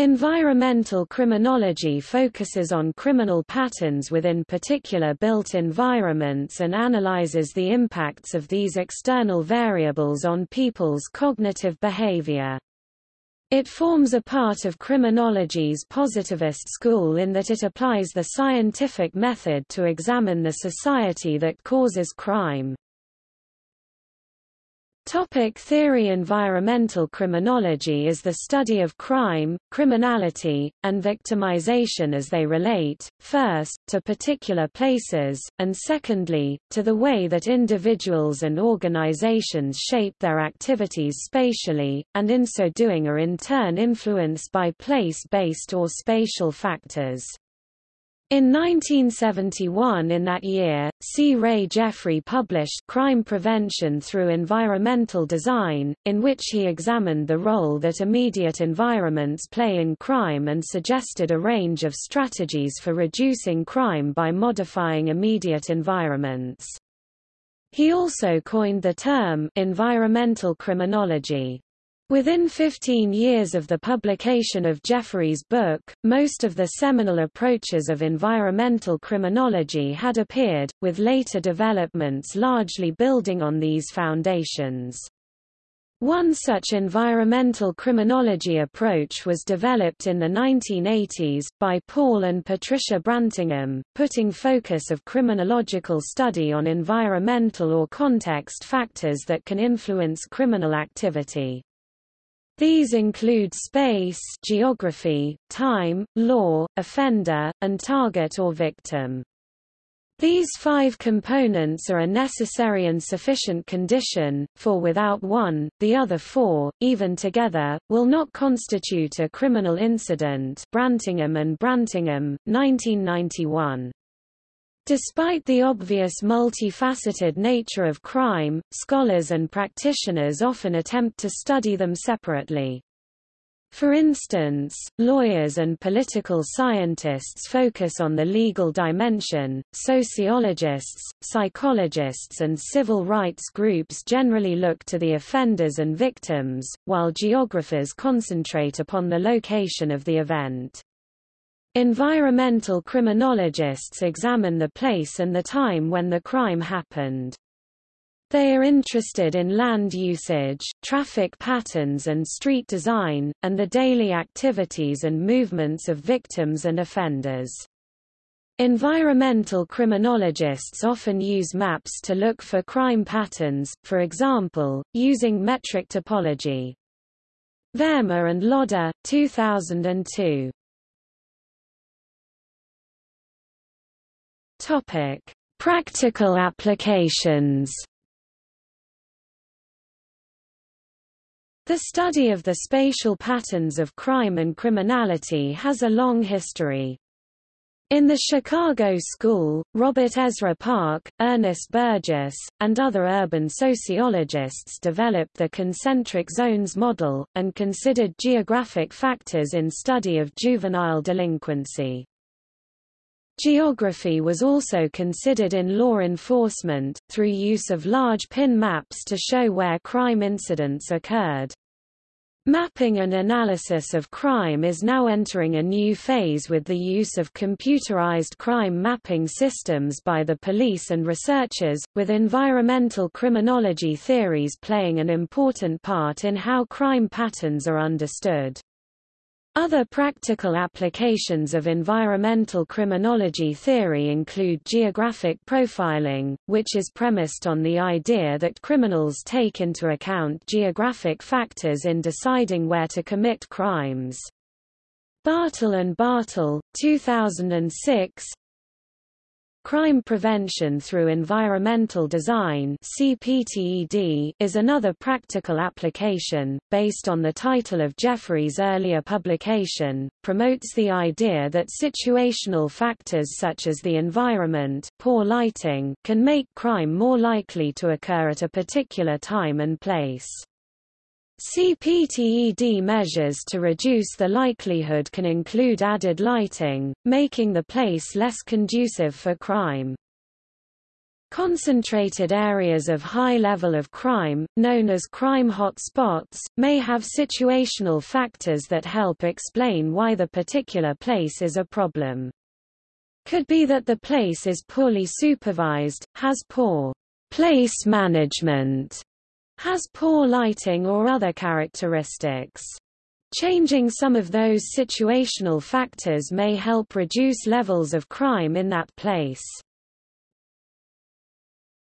Environmental criminology focuses on criminal patterns within particular built environments and analyzes the impacts of these external variables on people's cognitive behavior. It forms a part of criminology's positivist school in that it applies the scientific method to examine the society that causes crime. Topic theory Environmental criminology is the study of crime, criminality, and victimization as they relate, first, to particular places, and secondly, to the way that individuals and organizations shape their activities spatially, and in so doing are in turn influenced by place-based or spatial factors. In 1971 in that year, C. Ray Jeffrey published Crime Prevention Through Environmental Design, in which he examined the role that immediate environments play in crime and suggested a range of strategies for reducing crime by modifying immediate environments. He also coined the term environmental criminology. Within 15 years of the publication of Jeffrey's book, most of the seminal approaches of environmental criminology had appeared, with later developments largely building on these foundations. One such environmental criminology approach was developed in the 1980s, by Paul and Patricia Brantingham, putting focus of criminological study on environmental or context factors that can influence criminal activity. These include space geography, time, law, offender, and target or victim. These five components are a necessary and sufficient condition, for without one, the other four, even together, will not constitute a criminal incident Brantingham and Brantingham, 1991. Despite the obvious multifaceted nature of crime, scholars and practitioners often attempt to study them separately. For instance, lawyers and political scientists focus on the legal dimension, sociologists, psychologists and civil rights groups generally look to the offenders and victims, while geographers concentrate upon the location of the event. Environmental criminologists examine the place and the time when the crime happened. They are interested in land usage, traffic patterns and street design, and the daily activities and movements of victims and offenders. Environmental criminologists often use maps to look for crime patterns, for example, using metric topology. Verma and Lodha, 2002. Topic: Practical applications. The study of the spatial patterns of crime and criminality has a long history. In the Chicago School, Robert Ezra Park, Ernest Burgess, and other urban sociologists developed the concentric zones model, and considered geographic factors in study of juvenile delinquency. Geography was also considered in law enforcement, through use of large pin maps to show where crime incidents occurred. Mapping and analysis of crime is now entering a new phase with the use of computerized crime mapping systems by the police and researchers, with environmental criminology theories playing an important part in how crime patterns are understood. Other practical applications of environmental criminology theory include geographic profiling, which is premised on the idea that criminals take into account geographic factors in deciding where to commit crimes. Bartol and Bartol, 2006, Crime prevention through environmental design CPTED is another practical application, based on the title of Jeffrey's earlier publication, promotes the idea that situational factors such as the environment poor lighting can make crime more likely to occur at a particular time and place. CPTED measures to reduce the likelihood can include added lighting, making the place less conducive for crime. Concentrated areas of high level of crime, known as crime hotspots, may have situational factors that help explain why the particular place is a problem. Could be that the place is poorly supervised, has poor place management, has poor lighting or other characteristics. Changing some of those situational factors may help reduce levels of crime in that place.